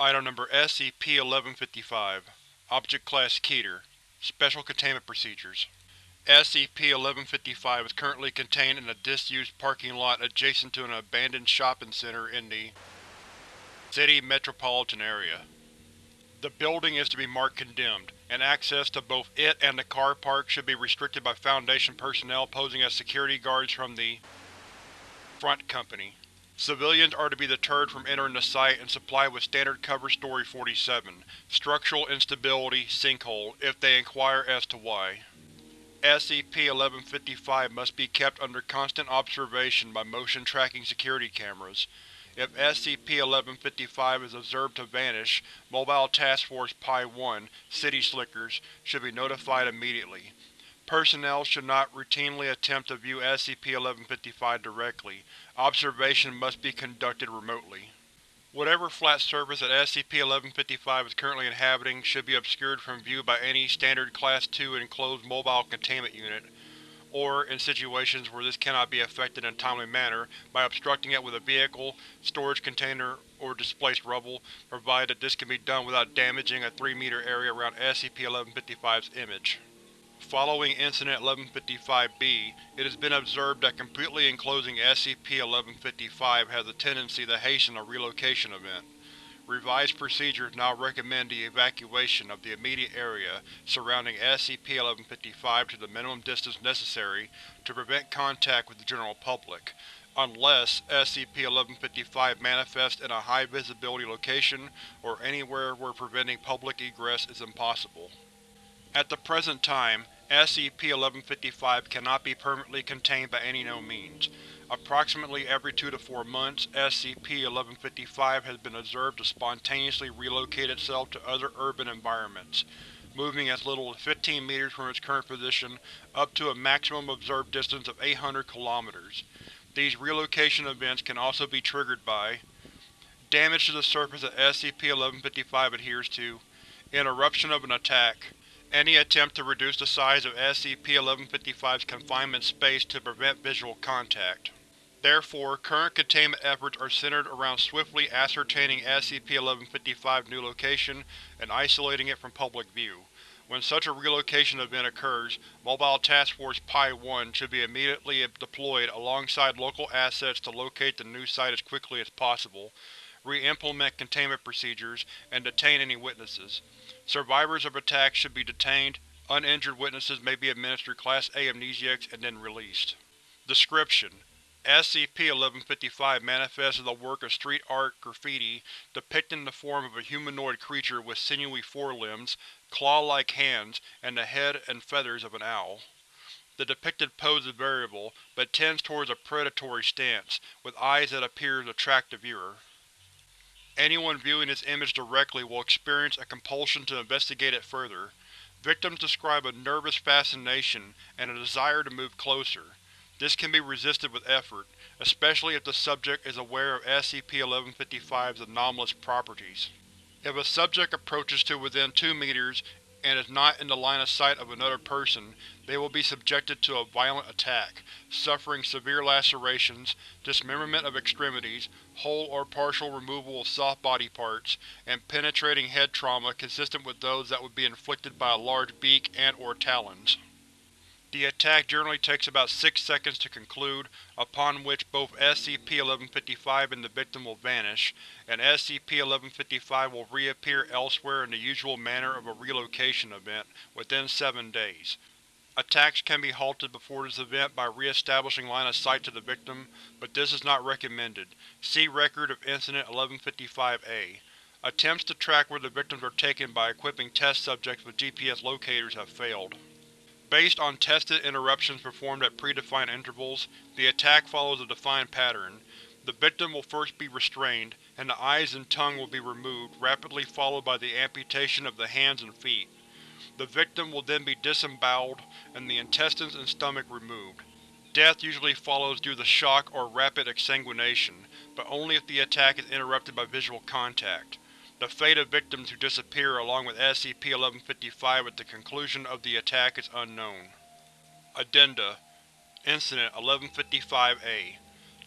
Item Number SCP-1155 Object Class Keter Special Containment Procedures SCP-1155 is currently contained in a disused parking lot adjacent to an abandoned shopping center in the City Metropolitan Area. The building is to be marked Condemned, and access to both it and the car park should be restricted by Foundation personnel posing as security guards from the Front Company. Civilians are to be deterred from entering the site and supplied with standard cover story 47, Structural Instability, Sinkhole, if they inquire as to why. SCP-1155 must be kept under constant observation by motion-tracking security cameras. If SCP-1155 is observed to vanish, Mobile Task Force Pi-1, City Slickers, should be notified immediately. Personnel should not routinely attempt to view SCP-1155 directly. Observation must be conducted remotely. Whatever flat surface that SCP-1155 is currently inhabiting should be obscured from view by any standard Class II enclosed mobile containment unit, or, in situations where this cannot be effected in a timely manner, by obstructing it with a vehicle, storage container, or displaced rubble, provided that this can be done without damaging a 3-meter area around SCP-1155's image. Following Incident 1155-B, it has been observed that completely enclosing SCP-1155 has a tendency to hasten a relocation event. Revised procedures now recommend the evacuation of the immediate area surrounding SCP-1155 to the minimum distance necessary to prevent contact with the general public, unless SCP-1155 manifests in a high-visibility location or anywhere where preventing public egress is impossible. At the present time, SCP-1155 cannot be permanently contained by any known means. Approximately every two to four months, SCP-1155 has been observed to spontaneously relocate itself to other urban environments, moving as little as 15 meters from its current position up to a maximum observed distance of 800 kilometers. These relocation events can also be triggered by Damage to the surface that SCP-1155 adheres to Interruption of an attack any attempt to reduce the size of SCP-1155's confinement space to prevent visual contact. Therefore, current containment efforts are centered around swiftly ascertaining SCP-1155's new location and isolating it from public view. When such a relocation event occurs, Mobile Task Force Pi-1 should be immediately deployed alongside local assets to locate the new site as quickly as possible, re-implement containment procedures, and detain any witnesses. Survivors of attacks should be detained, uninjured witnesses may be administered Class A amnesiacs and then released. Description: SCP-1155 manifests as a work of street art graffiti depicting the form of a humanoid creature with sinewy forelimbs, claw-like hands, and the head and feathers of an owl. The depicted pose is variable, but tends towards a predatory stance, with eyes that appear to attract the viewer. Anyone viewing this image directly will experience a compulsion to investigate it further. Victims describe a nervous fascination and a desire to move closer. This can be resisted with effort, especially if the subject is aware of SCP-1155's anomalous properties. If a subject approaches to within 2 meters and is not in the line of sight of another person, they will be subjected to a violent attack, suffering severe lacerations, dismemberment of extremities, whole or partial removal of soft body parts, and penetrating head trauma consistent with those that would be inflicted by a large beak and or talons. The attack generally takes about 6 seconds to conclude, upon which both SCP-1155 and the victim will vanish, and SCP-1155 will reappear elsewhere in the usual manner of a relocation event, within seven days. Attacks can be halted before this event by re-establishing line of sight to the victim, but this is not recommended. See Record of Incident 1155-A. Attempts to track where the victims are taken by equipping test subjects with GPS locators have failed. Based on tested interruptions performed at predefined intervals, the attack follows a defined pattern. The victim will first be restrained, and the eyes and tongue will be removed, rapidly followed by the amputation of the hands and feet. The victim will then be disemboweled, and the intestines and stomach removed. Death usually follows due to shock or rapid exsanguination, but only if the attack is interrupted by visual contact. The fate of victims who disappear along with SCP-1155 at the conclusion of the attack is unknown. Addenda Incident 1155-A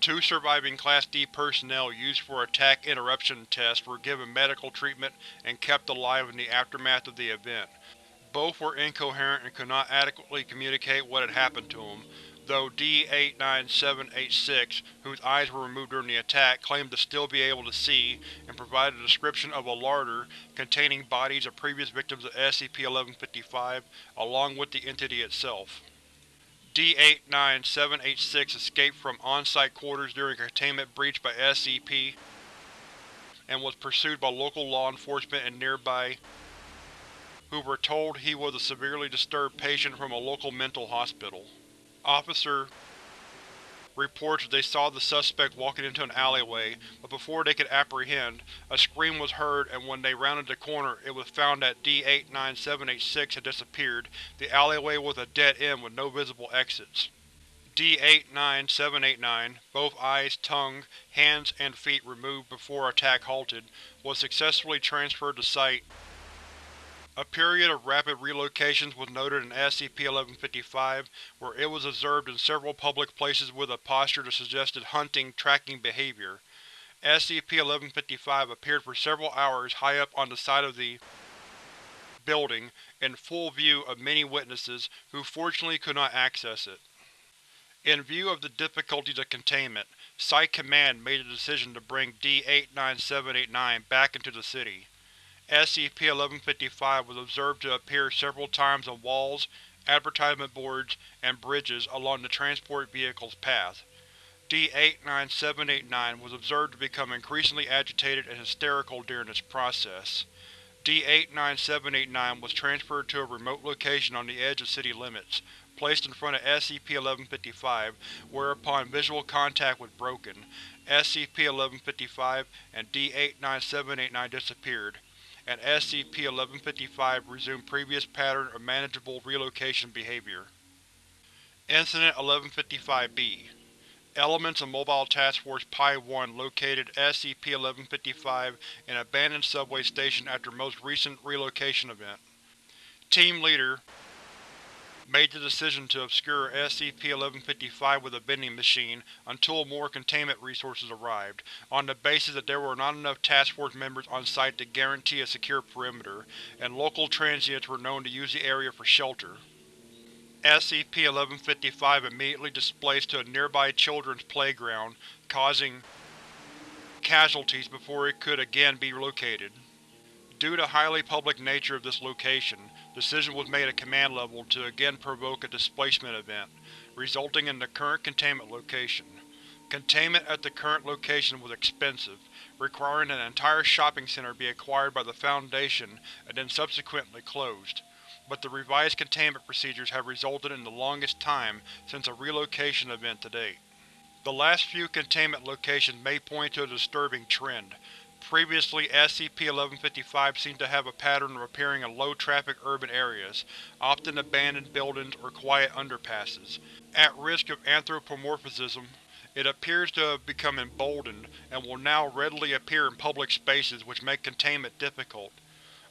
Two surviving Class D personnel used for attack interruption tests were given medical treatment and kept alive in the aftermath of the event. Both were incoherent and could not adequately communicate what had happened to them, though D-89786, whose eyes were removed during the attack, claimed to still be able to see, and provided a description of a larder containing bodies of previous victims of SCP-1155, along with the entity itself. D-89786 escaped from on-site quarters during a containment breach by SCP and was pursued by local law enforcement in nearby who were told he was a severely disturbed patient from a local mental hospital. Officer reports that they saw the suspect walking into an alleyway, but before they could apprehend, a scream was heard and when they rounded the corner it was found that D-89786 had disappeared. The alleyway was a dead end with no visible exits. D-89789, both eyes, tongue, hands, and feet removed before attack halted, was successfully transferred to site. A period of rapid relocations was noted in SCP-1155, where it was observed in several public places with a posture that suggested hunting, tracking behavior. SCP-1155 appeared for several hours high up on the side of the building, in full view of many witnesses, who fortunately could not access it. In view of the difficulties of containment, Site Command made the decision to bring D-89789 back into the city. SCP-1155 was observed to appear several times on walls, advertisement boards, and bridges along the transport vehicle's path. D-89789 was observed to become increasingly agitated and hysterical during this process. D-89789 was transferred to a remote location on the edge of city limits, placed in front of SCP-1155, whereupon visual contact was broken. SCP-1155 and D-89789 disappeared and SCP-1155 resumed previous pattern of manageable relocation behavior. Incident 1155-B Elements of Mobile Task Force Pi-1 located SCP-1155 in abandoned subway station after most recent relocation event. Team Leader made the decision to obscure SCP-1155 with a vending machine until more containment resources arrived, on the basis that there were not enough task force members on site to guarantee a secure perimeter, and local transients were known to use the area for shelter. SCP-1155 immediately displaced to a nearby children's playground, causing casualties before it could again be located. Due to highly public nature of this location, decision was made at command level to again provoke a displacement event, resulting in the current containment location. Containment at the current location was expensive, requiring an entire shopping center be acquired by the Foundation and then subsequently closed, but the revised containment procedures have resulted in the longest time since a relocation event to date. The last few containment locations may point to a disturbing trend, Previously, SCP-1155 seemed to have a pattern of appearing in low-traffic urban areas, often abandoned buildings or quiet underpasses. At risk of anthropomorphism, it appears to have become emboldened, and will now readily appear in public spaces which make containment difficult.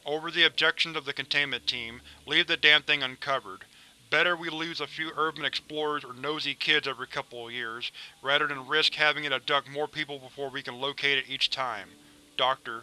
Over the objections of the containment team, leave the damn thing uncovered. Better we lose a few urban explorers or nosy kids every couple of years, rather than risk having it abduct more people before we can locate it each time. Dr.